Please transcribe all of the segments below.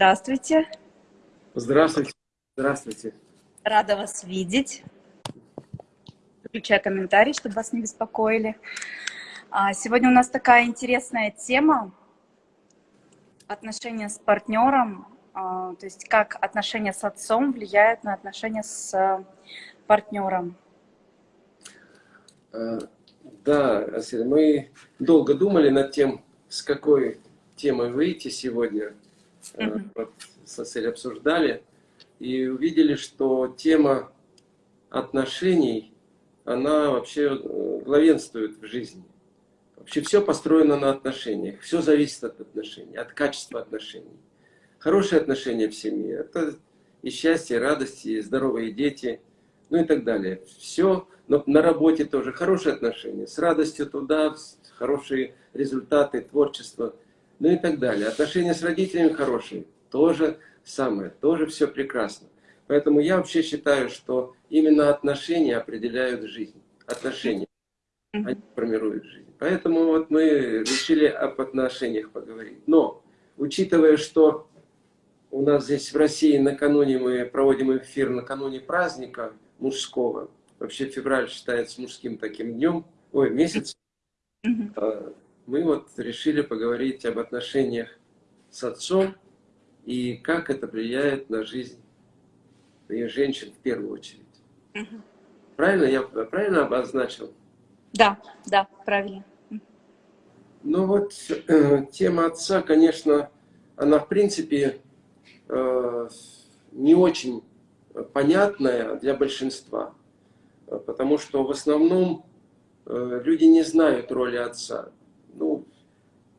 здравствуйте. Здравствуйте. Здравствуйте. Рада вас видеть. Включаю комментарий, чтобы вас не беспокоили. А, сегодня у нас такая интересная тема. Отношения с партнером, а, то есть как отношения с отцом влияют на отношения с партнером. А, да, мы долго думали над тем, с какой темой выйти сегодня. Mm со целью обсуждали и увидели, что тема отношений, она вообще э, главенствует в жизни. Вообще все построено на отношениях, все зависит от отношений, от качества отношений. Хорошие отношения в семье – это и счастье, и радость, и здоровые дети, ну и так далее. Все, но на работе тоже хорошие отношения, с радостью туда, хорошие результаты, творчество, ну и так далее. Отношения с родителями хорошие, тоже самое, тоже все прекрасно. Поэтому я вообще считаю, что именно отношения определяют жизнь. Отношения, они формируют жизнь. Поэтому вот мы решили об отношениях поговорить. Но, учитывая, что у нас здесь в России накануне мы проводим эфир накануне праздника мужского, вообще февраль считается мужским таким днем, ой, месяц, а, мы вот решили поговорить об отношениях с отцом, и как это влияет на жизнь и женщин в первую очередь. Угу. Правильно? Я правильно обозначил? Да, да, правильно. Ну вот, э, тема отца, конечно, она в принципе э, не очень понятная для большинства, потому что в основном э, люди не знают роли отца.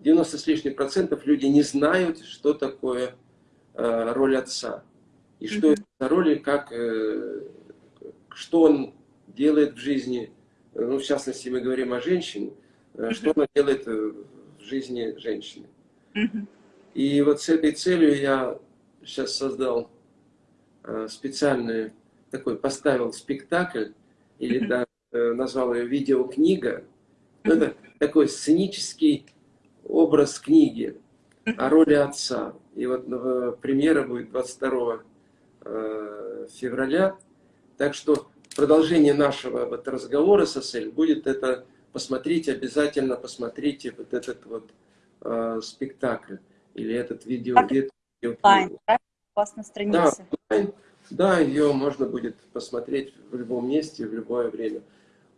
Ну, 90 с лишним процентов люди не знают, что такое Э, роль отца. И что mm -hmm. это за роль, как, э, что он делает в жизни, ну, в частности, мы говорим о женщине, mm -hmm. что она делает в жизни женщины. Mm -hmm. И вот с этой целью я сейчас создал специальный такой, поставил спектакль, или да, назвал ее видеокнига. -hmm. Это такой сценический образ книги о роли отца. И вот э, премьера будет 22 э, февраля. Так что продолжение нашего вот разговора с Асель будет это, посмотрите, обязательно посмотрите вот этот вот э, спектакль или этот видео. Онлайн, да? У вас на странице. Да, да, ее можно будет посмотреть в любом месте, в любое время.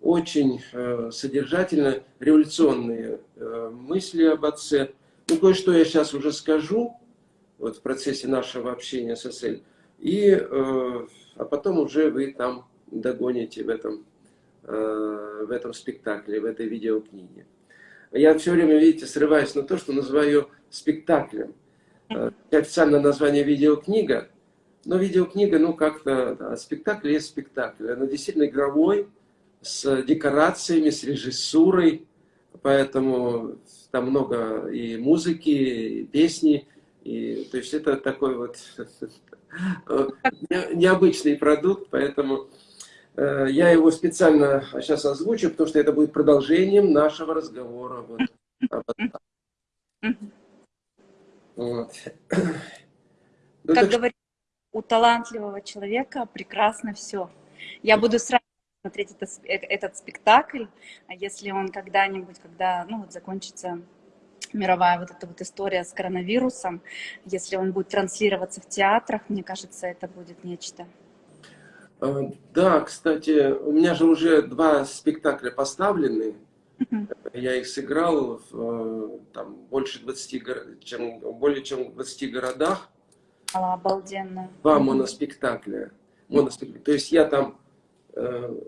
Очень э, содержательно, революционные э, мысли об отце. Ну, кое-что я сейчас уже скажу, вот в процессе нашего общения с СЛ. И, э, а потом уже вы там догоните в этом, в этом спектакле, в этой видеокниге. Я все время, видите, срываюсь на то, что называю спектаклем. Официальное название видеокнига, но видеокнига, ну как-то, да, спектакль есть спектакль. Она действительно игровой, с декорациями, с режиссурой, поэтому там много и музыки, и песни, и, то есть это такой вот необычный продукт, поэтому э, я его специально сейчас озвучу, потому что это будет продолжением нашего разговора. Вот. Вот. Ну, как так... говорится, у талантливого человека прекрасно все. Я буду сразу смотреть этот, э, этот спектакль, а если он когда-нибудь, когда ну, вот закончится мировая вот эта вот история с коронавирусом, если он будет транслироваться в театрах, мне кажется, это будет нечто. А, да, кстати, у меня же уже два спектакля поставлены. Я их сыграл в э, там, больше 20, чем, более чем в 20 городах. Обалденно. Два моноспектакля. моноспектакля. То есть я там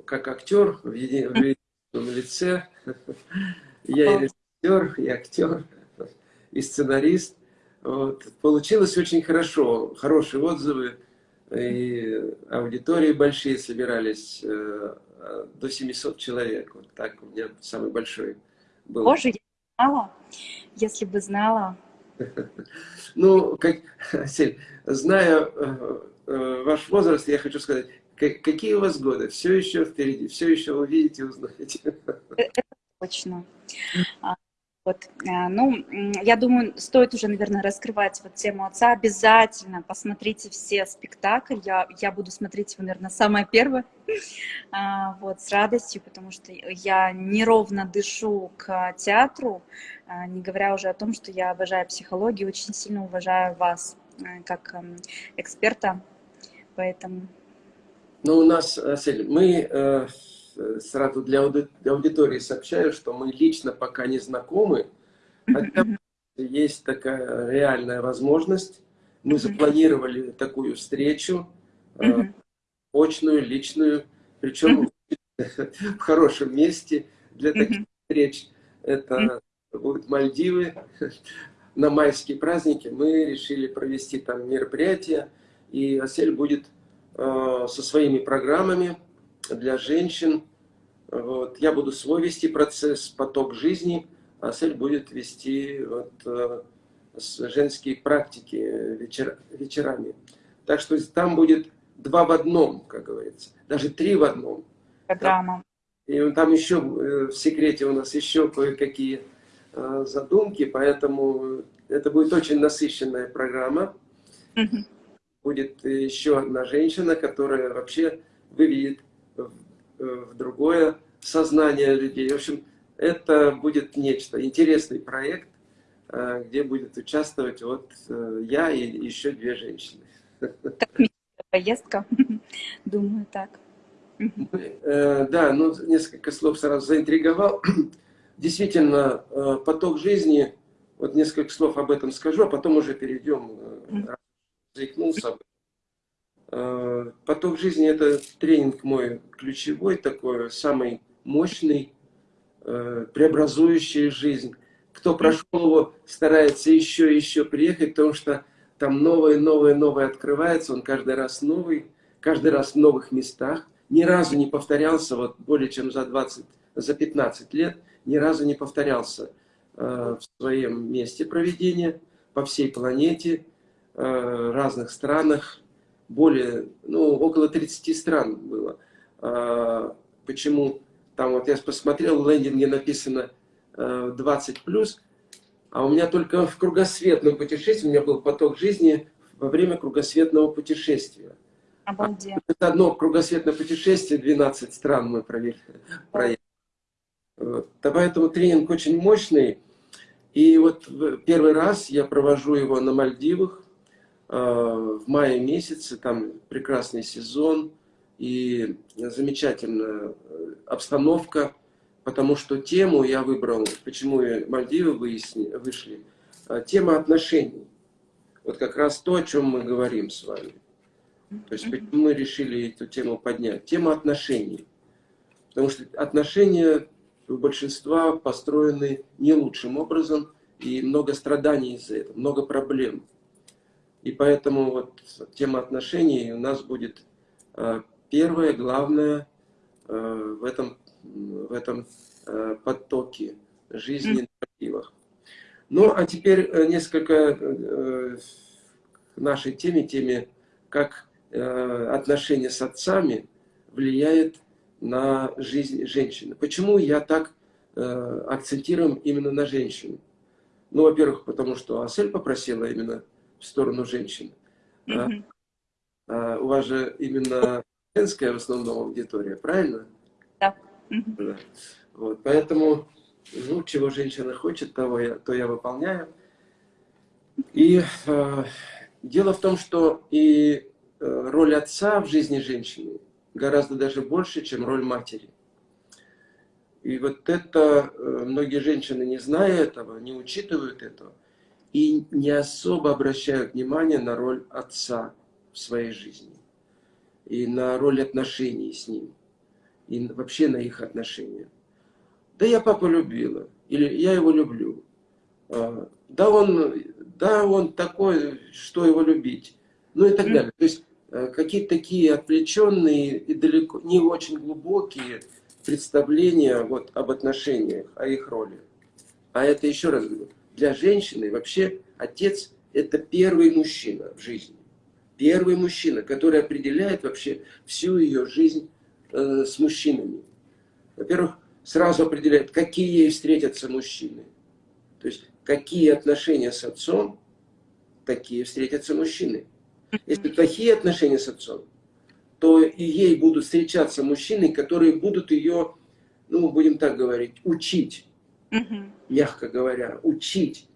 как актер в едином лице, я и режиссер, и актер и сценарист. Вот. Получилось очень хорошо, хорошие отзывы, и аудитории большие собирались, э, до 700 человек. Вот так у меня самый большой был. Боже, я знала, если бы знала. Ну, как, зная э, э, ваш возраст, я хочу сказать, какие у вас годы? Все еще впереди, все еще увидите, узнаете. Это точно. А, Вот. Э, ну, я думаю, стоит уже, наверное, раскрывать вот тему отца. Обязательно посмотрите все спектакли. Я, я буду смотреть его, наверное, самое первое. А, вот, с радостью, потому что я неровно дышу к театру, а, не говоря уже о том, что я обожаю психологию, очень сильно уважаю вас э, как эм, эксперта. Поэтому... Ну, у нас, Асель, мы э, сразу для аудитории сообщаю, что мы лично пока не знакомы, хотя есть такая реальная возможность. Мы запланировали такую встречу, э, очную, личную, причем в хорошем месте для таких встреч. Это будут Мальдивы. На майские праздники мы решили провести там мероприятие, и Асель будет э, со своими программами для женщин. Вот. Я буду свой вести процесс, поток жизни, а Сель будет вести вот, э, женские практики вечер, вечерами. Так что там будет два в одном, как говорится, даже три в одном. Программа. И там еще э, в секрете у нас еще кое-какие э, задумки, поэтому это будет очень насыщенная программа. Угу. Будет еще одна женщина, которая вообще выведет в другое сознание людей. В общем, это будет нечто, интересный проект, э, где будет участвовать вот э, я и еще две женщины. Так, поездка, думаю, так. Э, да, ну, несколько слов сразу заинтриговал. Действительно, поток жизни, вот несколько слов об этом скажу, а потом уже перейдем, заикнулся. Э, поток жизни – это тренинг мой ключевой такой, самый мощный, э, преобразующий жизнь. Кто прошел его, старается еще и еще приехать, потому что там новое, новое, новое открывается, он каждый раз новый, каждый раз в новых местах. Ни разу не повторялся, вот более чем за 20, за 15 лет, ни разу не повторялся э, в своем месте проведения, по всей планете, разных странах, более, ну, около 30 стран было. А, почему? Там вот я посмотрел, в лендинге написано 20 э, плюс, а у меня только в кругосветном путешествии, у меня был поток жизни во время кругосветного путешествия. Обалденно. Это одно кругосветное путешествие, 12 стран мы провели. проехали. Вот. Поэтому тренинг очень мощный. И вот первый раз я провожу его на Мальдивах. Э, в мае месяце, там прекрасный сезон и замечательная э, обстановка, потому что тему я выбрал, почему Мальдивы выясни, вышли, э, тема отношений. Вот как раз то, о чем мы говорим с вами. То есть почему мы решили эту тему поднять. Тема отношений. Потому что отношения у большинства построены не лучшим образом, и много страданий из-за этого, много проблем. И поэтому вот тема отношений у нас будет э, первое, главное э, в этом, в этом э, потоке жизни на мотивах. Ну, а теперь несколько к нашей теме, теме, как отношения с отцами влияет на жизнь женщины. Почему я так акцентирую именно на женщину? Ну, во-первых, потому что Асель попросила именно в сторону женщин. Mm а, у вас же именно женская в основном аудитория, правильно? Да. да. Вот, поэтому, ну, чего женщина хочет, того я, то я выполняю. И э, дело в том, что и э, роль отца в жизни женщины гораздо даже больше, чем роль матери. И вот это э, многие женщины, не зная этого, не учитывают этого, и не особо обращают внимание на роль отца в своей жизни, и на роль отношений с ним, и вообще на их отношения. Да я папу любила, или я его люблю. А, да он, да он такой, что его любить. Ну и так далее. То есть а, какие-то такие отвлеченные и далеко не очень глубокие представления вот, об отношениях, о их роли. А это еще раз говорю, для женщины вообще отец – это первый мужчина в жизни. Первый мужчина, который определяет вообще всю ее жизнь э, с мужчинами. Во-первых, сразу определяет, какие ей встретятся мужчины. То есть, какие отношения с отцом, такие встретятся мужчины. Если плохие отношения с отцом, то и ей будут встречаться мужчины, которые будут ее, ну, будем так говорить, учить, мягко говоря, учить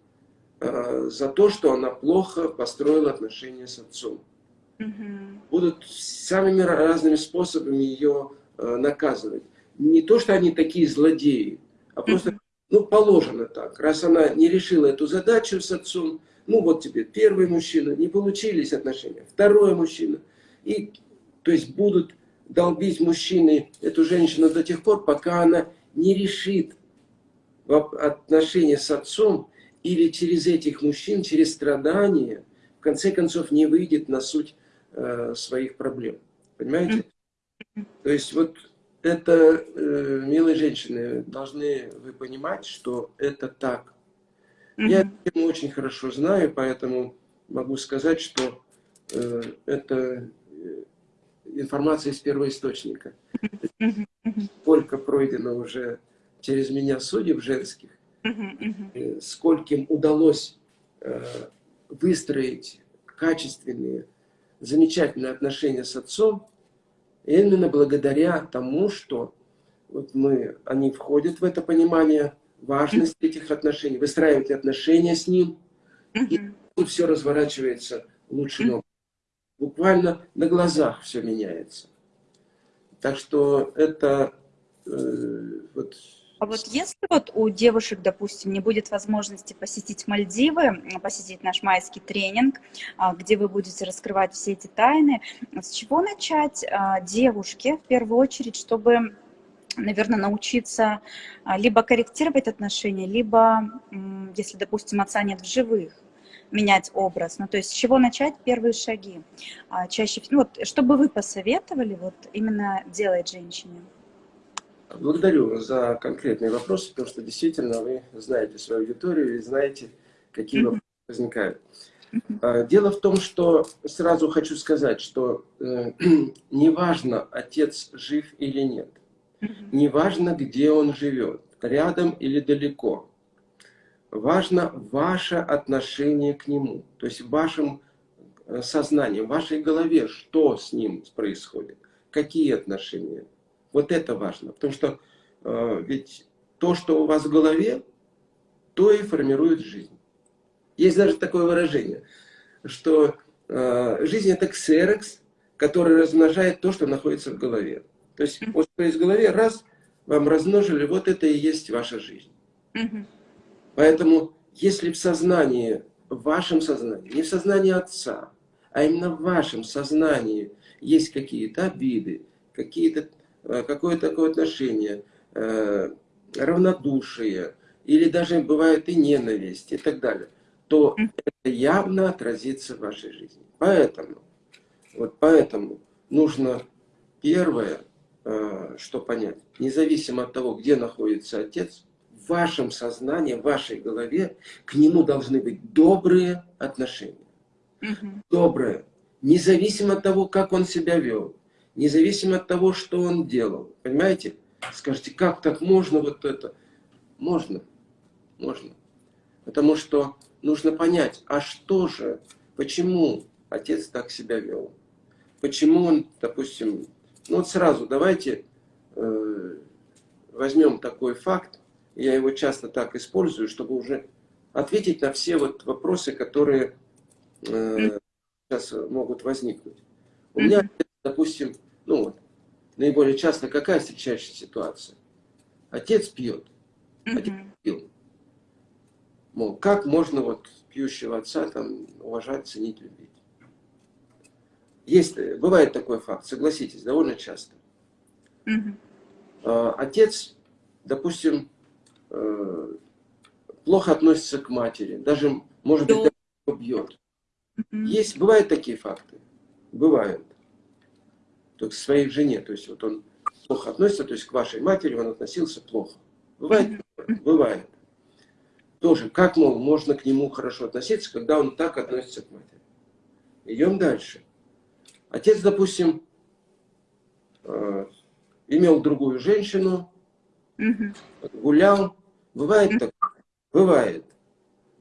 э, за то, что она плохо построила отношения с отцом. Будут самыми разными способами ее э, наказывать. Не то, что они такие злодеи, а просто, ну, положено так. Раз она не решила эту задачу с отцом, ну, вот тебе первый мужчина, не получились отношения, второй мужчина. И, то есть, будут долбить мужчины эту женщину до тех пор, пока она не решит отношения с отцом или через этих мужчин, через страдания, в конце концов, не выйдет на суть э, своих проблем. Понимаете? То есть, вот это, э, милые женщины, должны вы понимать, что это так. Я эту очень хорошо знаю, поэтому могу сказать, что э, это э, информация из первоисточника. Сколько пройдено уже через меня судеб женских, -hmm. скольким удалось э, выстроить качественные, замечательные отношения с отцом, именно благодаря тому, что вот мы, они входят в это понимание важности этих отношений, выстраивают отношения с ним, и все разворачивается лучшим образом. Буквально на глазах все меняется. Так что это э, вот а вот если вот у девушек, допустим, не будет возможности посетить Мальдивы, посетить наш майский тренинг, а, где вы будете раскрывать все эти тайны, с чего начать а, девушке в первую очередь, чтобы наверное, научиться а, либо корректировать отношения, либо, если, допустим, отца нет в живых, менять образ. Ну, то есть с чего начать первые шаги? Чаще, ну, вот, что бы вы посоветовали вот именно делать женщине? Благодарю за конкретные вопросы, потому что действительно вы знаете свою аудиторию и знаете, какие вопросы возникают. А, дело в том, что сразу хочу сказать, что э, неважно, отец жив или нет, неважно, где он живет, рядом или далеко, важно ваше отношение к нему, то есть в вашем э, сознании, в вашей голове, что с ним происходит, какие отношения. Вот это важно, потому что э, ведь то, что у вас в голове, то и формирует жизнь. Есть даже такое выражение, что э, жизнь это ксерекс, который размножает то, что находится в голове. То есть вот что есть в голове, раз, вам размножили, вот это и есть ваша жизнь. Поэтому, если в сознании, в вашем сознании, не в сознании отца, а именно в вашем сознании есть какие-то обиды, какие-то Э, какое такое отношение, э, равнодушие, или даже бывает и ненависть и так далее, то это явно отразится в вашей жизни. Поэтому, вот поэтому нужно первое, э, что понять, независимо от того, где находится отец, в вашем сознании, в вашей голове к нему должны быть добрые отношения. Добрые. Независимо от того, как он себя вел независимо от того, что он делал. Понимаете? Скажите, как так можно вот это? Можно, можно. Потому что нужно понять, а что же, почему отец так себя вел? Почему он, допустим, ну вот сразу давайте э, возьмем такой факт, я его часто так использую, чтобы уже ответить на все вот вопросы, которые э, сейчас могут возникнуть. У меня, допустим, ну вот, наиболее часто какая встречающая ситуация? Отец пьет, отец пил. Мол, как можно вот пьющего отца там уважать, ценить, любить? Есть, бывает такой факт, согласитесь, довольно часто. А, отец, допустим, э, плохо относится к матери, даже, может быть, бьет. Есть, бывают такие факты? Бывают к своей жене. То есть вот он плохо относится, то есть к вашей матери он относился плохо. Бывает? Бывает. Тоже, как, мол, можно к нему хорошо относиться, когда он так относится к матери. Идем дальше. Отец, допустим, э, имел другую женщину, гулял. Бывает так? Бывает.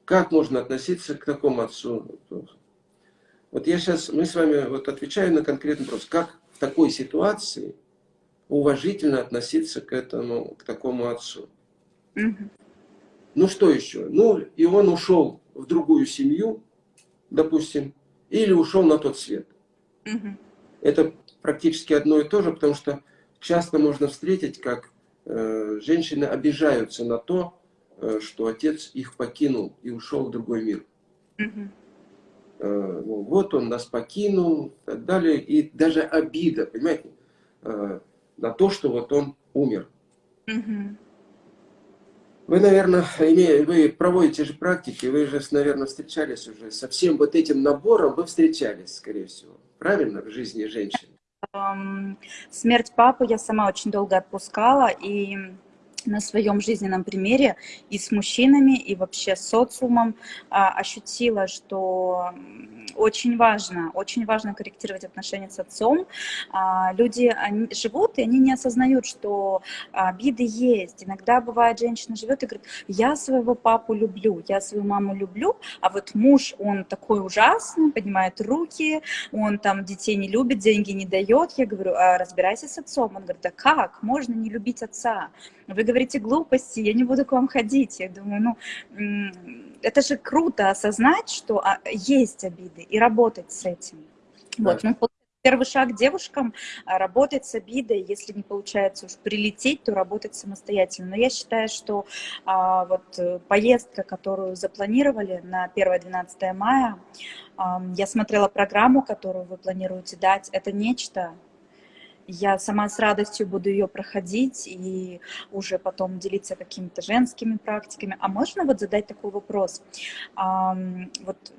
как можно относиться к такому отцу? Вот я сейчас, мы с вами вот отвечаем на конкретный вопрос. Как в такой ситуации уважительно относиться к этому, к такому отцу? Угу. Ну что еще? Ну и он ушел в другую семью, допустим, или ушел на тот свет. Угу. Это практически одно и то же, потому что часто можно встретить, как э, женщины обижаются на то, э, что отец их покинул и ушел в другой мир. Угу. Э, ну, вот он нас покинул, и так далее. И даже обида, понимаете, э, на то, что вот он умер. Угу. Вы, наверное, вы проводите же практики, вы же, наверное, встречались уже со всем вот этим набором, вы встречались, скорее всего, правильно, в жизни женщин? Смерть папы я сама очень долго отпускала, и на своем жизненном примере и с мужчинами, и вообще с социумом а, ощутила, что очень важно, очень важно корректировать отношения с отцом. А, люди они живут, и они не осознают, что обиды есть. Иногда бывает, женщина живет и говорит, я своего папу люблю, я свою маму люблю, а вот муж, он такой ужасный, поднимает руки, он там детей не любит, деньги не дает. Я говорю, а разбирайся с отцом. Он говорит, да как, можно не любить отца? Вы говорите глупости, я не буду к вам ходить. Я думаю, ну, это же круто осознать, что а, есть обиды и работать с этим. Да. Вот, ну, первый шаг девушкам а, работать с обидой, если не получается уж прилететь, то работать самостоятельно. Но я считаю, что а, вот э, поездка, которую запланировали на 1-12 мая, а, я смотрела программу, которую вы планируете дать, это нечто, я сама с радостью буду ее проходить и уже потом делиться какими-то женскими практиками. А можно вот задать такой вопрос? Вот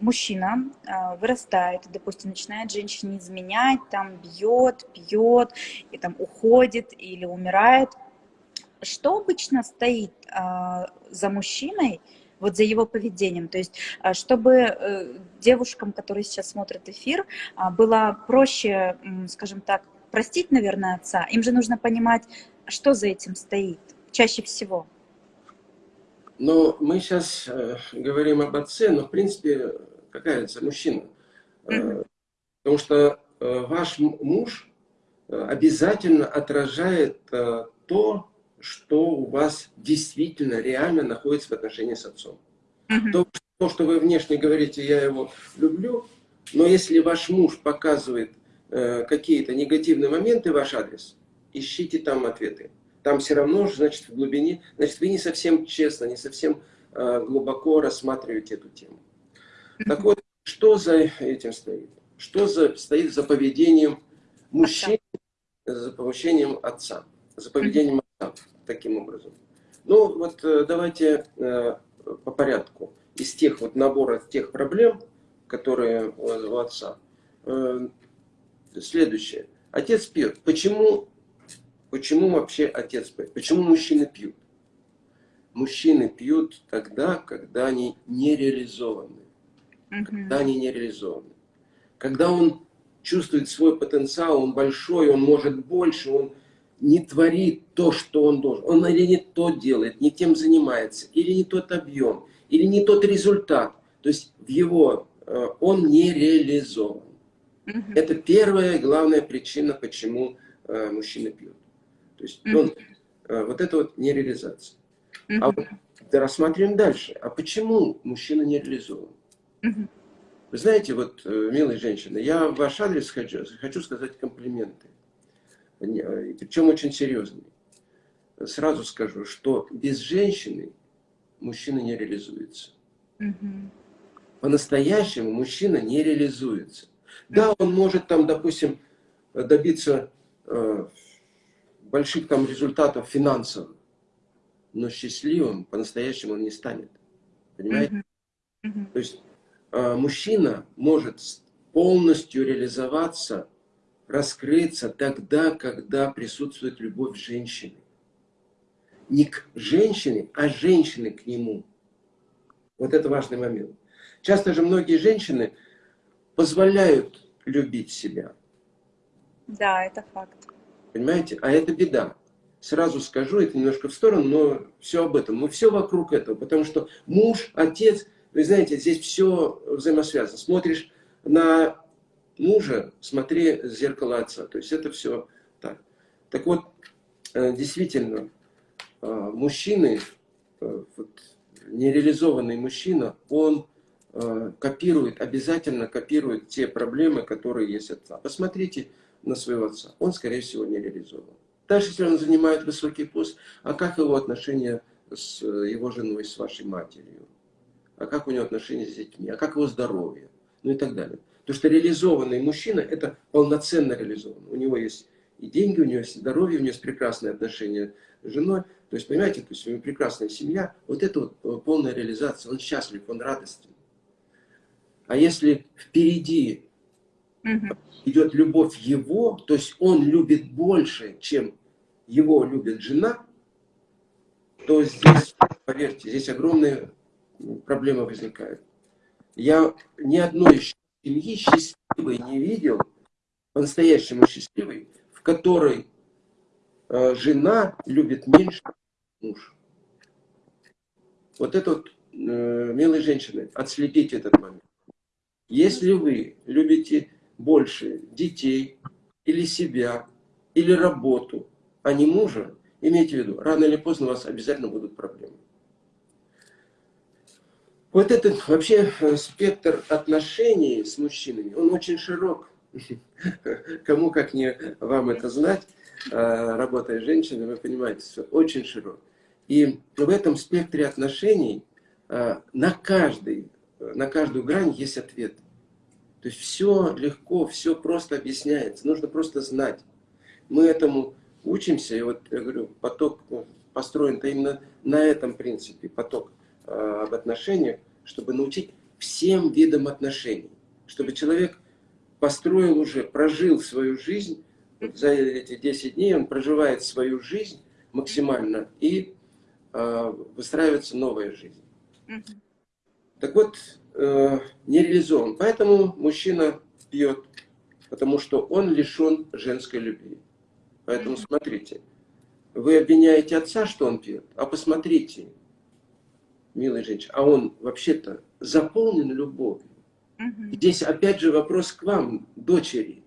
мужчина а, вырастает, допустим, начинает женщине изменять, там бьет, пьет, и там уходит или умирает. Что обычно стоит а, за мужчиной, вот за его поведением. То есть, а, чтобы э, девушкам, которые сейчас смотрят эфир, а, было проще, скажем так, простить, наверное, отца, им же нужно понимать, что за этим стоит чаще всего. Но мы сейчас э, говорим об отце, но в принципе, какая это мужчина? Э, потому что э, ваш муж э, обязательно отражает э, то, что у вас действительно реально находится в отношении с отцом. Mm то, то, что вы внешне говорите, я его люблю, но если ваш муж показывает э, какие-то негативные моменты в ваш адрес, ищите там ответы. Там все равно, значит, в глубине, значит, вы не совсем честно, не совсем э, глубоко рассматриваете эту тему. Mm Так вот, что за этим стоит? Что за, стоит за поведением мужчин, за поведением отца? За поведением таким образом. Ну, вот э, давайте э, по порядку. Из тех вот набора тех проблем, которые у отца. Э, следующее. Отец пьет. Почему, почему вообще отец пьет? Почему мужчины пьют? Мужчины пьют тогда, когда они не реализованы. Когда они не реализованы. Когда он чувствует свой потенциал, он большой, он может больше, он не творит то, что он должен. Он или не то делает, не тем занимается, или не тот объем, или не тот результат. То есть в его, э, он не реализован. Угу. Это первая главная причина, почему э, мужчина пьет. То есть угу. он, э, вот это вот нереализация. Угу. А вот рассматриваем дальше. А почему мужчина не реализован? Угу. Вы знаете, вот, милые женщины, я в ваш адрес хочу, хочу сказать комплименты. Э, причем очень серьезный. Сразу скажу, что без женщины мужчина не реализуется. Угу. По-настоящему мужчина не реализуется. Да, он может там, допустим, добиться э, больших там результатов финансовых, но счастливым по-настоящему он не станет. Понимаете? -huh. То есть э, мужчина может полностью реализоваться раскрыться тогда, когда присутствует любовь женщины. Не к женщине, а женщины к нему. Вот это важный момент. Часто же многие женщины позволяют любить себя. Да, это факт. Понимаете? А это беда. сразу скажу, это немножко в сторону, но все об этом. Мы все вокруг этого, потому что муж, отец, вы знаете, здесь все взаимосвязано. Смотришь на мужа, смотри в зеркало отца. То есть это все так. Так вот, э, действительно, э, мужчины, э, вот, нереализованный мужчина, он копирует, обязательно копирует те проблемы, которые есть отца. Посмотрите на своего отца. Он, скорее всего, не реализован. Даже если он занимает высокий пост, а как его отношения с его женой, с вашей матерью? А как у него отношения с детьми? А как его здоровье? Ну и так далее. Потому что реализованный мужчина – это полноценно реализованный. У него есть и деньги, у него есть здоровье, у него есть прекрасные отношения с женой. То есть, понимаете, то есть у него прекрасная семья. Вот это вот э, полная реализация. Он счастлив, он радостен. А если впереди угу. идет любовь его, то есть он любит больше, чем его любит жена, то здесь, поверьте, здесь огромные проблемы возникают. Я ни одной семьи счастливой не видел, по-настоящему счастливой, в которой э, жена любит меньше муж. Вот это вот, э, милые женщины, отследите этот момент. Если вы любите больше детей, или себя, или работу, а не мужа, имейте в виду, рано или поздно у вас обязательно будут проблемы. Вот этот вообще э, спектр отношений с мужчинами, он очень широк. Кому как не вам это знать, э, работая женщиной, вы понимаете, все очень широк. И в этом спектре отношений э, на, каждый, на каждую грань есть ответ. То есть все легко, все просто объясняется, нужно просто знать. Мы этому учимся, и вот я говорю, поток построен-то именно на этом принципе, поток об отношениях, чтобы научить всем видам отношений. Чтобы человек построил уже, прожил свою жизнь, за эти 10 дней он проживает свою жизнь максимально, и э, выстраивается новая жизнь. Так вот, э, не реализован. Поэтому мужчина пьет, потому что он лишен женской любви. Поэтому смотрите, вы обвиняете отца, что он пьет, а посмотрите, милая женщина, а он вообще-то заполнен любовью. Угу. Здесь опять же вопрос к вам, дочери.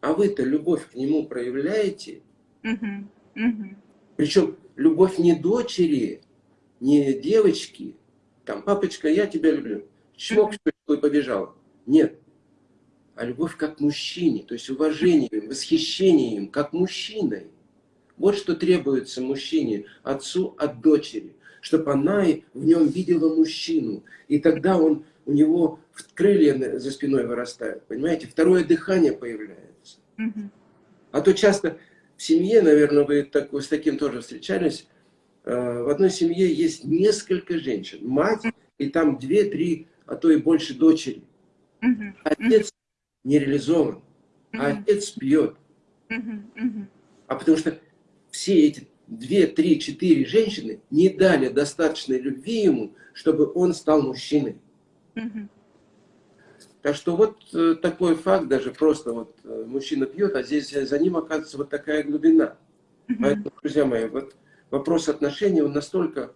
А вы-то любовь к нему проявляете? Угу. Угу. Причем любовь не дочери, не девочки. Там, папочка, я тебя люблю. Чмок, что и побежал. Нет. А любовь как мужчине, то есть уважением, восхищением, как мужчиной. Вот что требуется мужчине, отцу от дочери чтобы она в нем видела мужчину. И тогда он, у него крылья за спиной вырастают, понимаете? Второе дыхание появляется. А то часто в семье, наверное, вы так, с таким тоже встречались, э, в одной семье есть несколько женщин, мать, и там две-три, а то и больше дочери. Отец не реализован, а отец пьет. А потому что все эти две, три, четыре женщины не дали достаточной любви ему, чтобы он стал мужчиной. Угу. Так что вот э, такой факт, даже просто вот э, мужчина пьет, а здесь за ним оказывается вот такая глубина. Угу. Поэтому, друзья мои, вот вопрос отношений, он настолько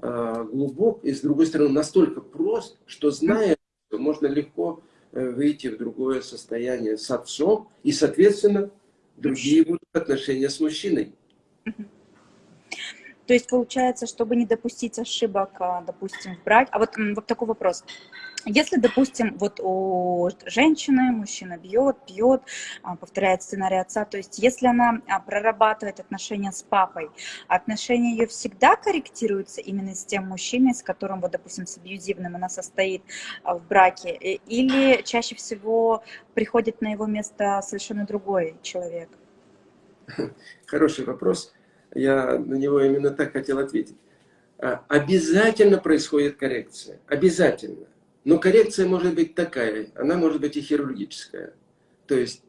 э, глубок и, с другой стороны, настолько прост, что зная, что можно легко э, выйти в другое состояние с отцом, и, соответственно, другие будут отношения с мужчиной. То есть получается, чтобы не допустить ошибок, а, допустим, в браке. А вот, вот такой вопрос. Если, допустим, вот у женщины мужчина бьет, пьет, а, повторяет сценарий отца, то есть если она а, прорабатывает отношения с папой, отношения ее всегда корректируются именно с тем мужчиной, с которым, вот, допустим, с абьюзивным она состоит в браке, или чаще всего приходит на его место совершенно другой человек? Хороший вопрос я на него именно так хотел ответить. А, обязательно происходит коррекция. Обязательно. Но коррекция может быть такая, она может быть и хирургическая. То есть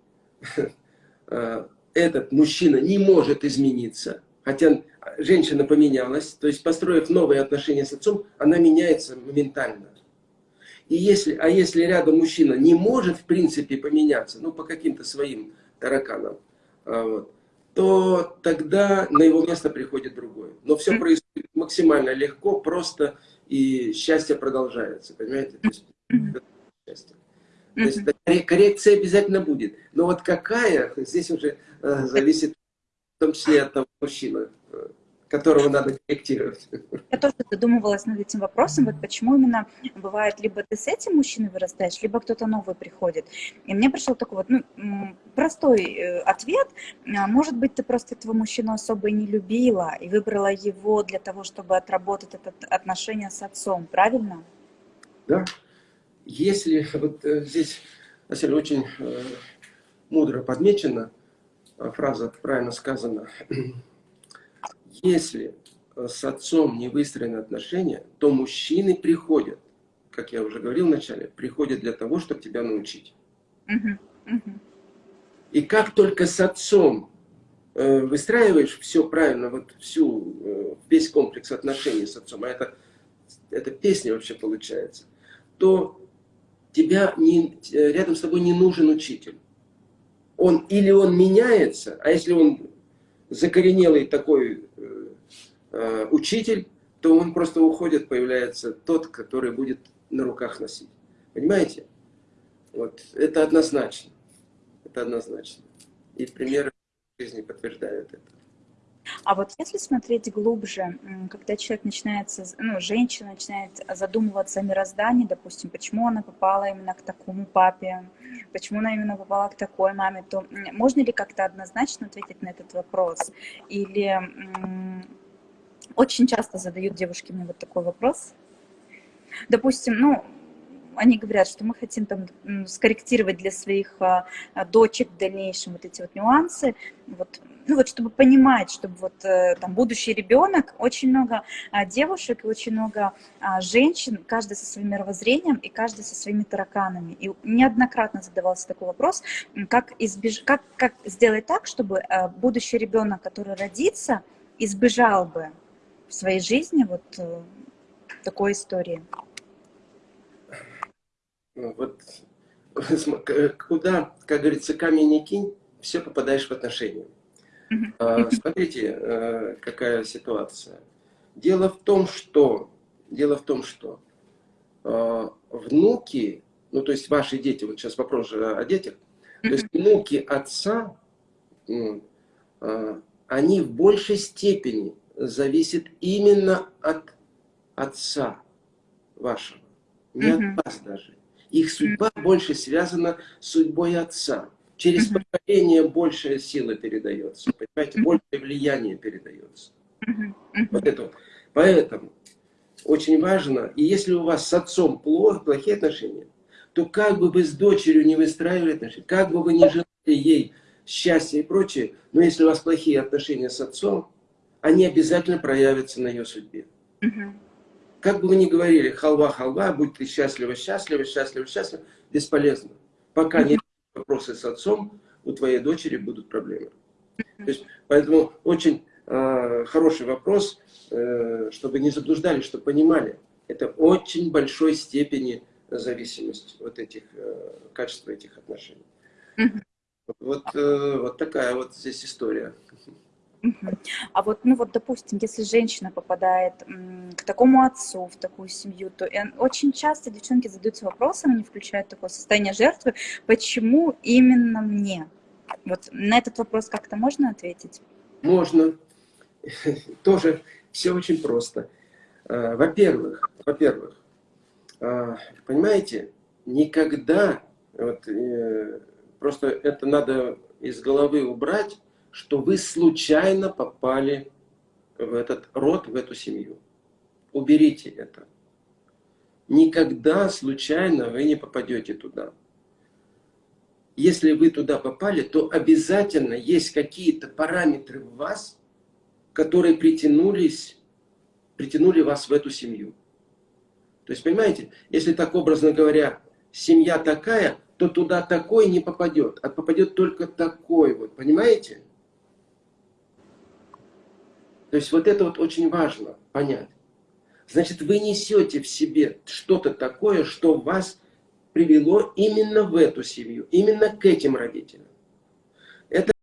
а, этот мужчина не может измениться, хотя женщина поменялась, то есть построив новые отношения с отцом, она меняется моментально. И если, а если рядом мужчина не может в принципе поменяться, ну по каким-то своим тараканам, а, вот, то тогда на его место приходит другой. Но все происходит максимально легко, просто, и счастье продолжается, понимаете? То есть, счастье. То есть коррекция обязательно будет. Но вот какая, здесь уже э, зависит в том числе от того мужчины, которого надо корректировать. Я тоже задумывалась над этим вопросом, вот почему именно бывает, либо ты с этим мужчиной вырастаешь, либо кто-то новый приходит. И мне пришел такой вот ну, простой э, ответ. А, может быть, ты просто этого мужчину особо и не любила, и выбрала его для того, чтобы отработать это отношение с отцом, правильно? Да. Если, вот э, здесь, Василий, очень э, мудро подмечено, фраза правильно сказана, если э, с отцом не выстроены отношения, то мужчины приходят, как я уже говорил вначале, приходят для того, чтобы тебя научить. И как только с отцом э, выстраиваешь все правильно, вот всю, э, весь комплекс отношений с отцом, а это, это песня вообще получается, то тебя не, рядом с тобой не нужен учитель. Он, или он меняется, а если он закоренелый такой э, э, учитель, то он просто уходит, появляется тот, который будет на руках носить. Понимаете? Вот. Это однозначно. Это однозначно. И примеры жизни подтверждают это. А вот если смотреть глубже, когда человек начинает, ну, женщина начинает задумываться о мироздании, допустим, почему она попала именно к такому папе, почему она именно попала к такой маме, то можно ли как-то однозначно ответить на этот вопрос? Или очень часто задают девушки мне вот такой вопрос. Допустим, ну, они говорят, что мы хотим там скорректировать для своих а, а, дочек в дальнейшем вот эти вот нюансы, вот, ну вот чтобы понимать, чтобы вот э, там будущий ребенок, очень много а, девушек и очень много женщин, каждый со своим мировоззрением и каждый со своими тараканами. И неоднократно задавался такой вопрос, как, избеж... как, как сделать так, чтобы будущий ребенок, который родится, избежал бы в своей жизни вот э, такой истории. Вот куда, как говорится, камень не кинь, все попадаешь в отношения. А, смотрите, э, какая ситуация. Дело в том, что, дело в том, что а, внуки, ну то есть ваши дети, вот сейчас вопрос же о детях, то есть внуки отца, а, они в большей степени зависят именно от отца вашего, не от вас даже. Их судьба больше связана с судьбой отца. Через поколение большая сила передается, понимаете, большее влияние передается. Вот это. Поэтому очень важно, и если у вас с отцом плохо, плохие отношения, то как бы вы с дочерью не выстраивали отношения, как бы вы не желали ей счастья и прочее, но если у вас плохие отношения с отцом, они обязательно проявятся на ее судьбе. Как бы вы ни говорили, халва, халва, будь ты счастлива, счастлива, счастлива, счастлива, бесполезно. Пока нет вопросы с отцом, у твоей дочери будут проблемы. То есть, поэтому очень э, хороший вопрос, э, чтобы не заблуждали, чтобы понимали. Это очень большой степени зависимость вот этих, э, качества этих отношений. Вот, э, вот такая вот здесь история. А вот, ну вот, допустим, если женщина попадает к такому отцу, в такую семью, то очень часто девчонки задаются вопросом, они включают такое состояние жертвы, почему именно мне? Вот на этот вопрос как-то можно ответить? Можно. Тоже все очень просто. А, во-первых, во-первых, а, понимаете, никогда, вот, э, просто это надо из головы убрать, что вы случайно попали в этот род, в эту семью. Уберите это. Никогда случайно вы не попадете туда. Если вы туда попали, то обязательно есть какие-то параметры в вас, которые притянулись, притянули вас в эту семью. То есть, понимаете, если так образно говоря, семья такая, то туда такой не попадет, а попадет только такой вот, понимаете? То есть вот это вот очень важно понять. Значит, вы несете в себе что-то такое, что вас привело именно в эту семью, именно к этим родителям.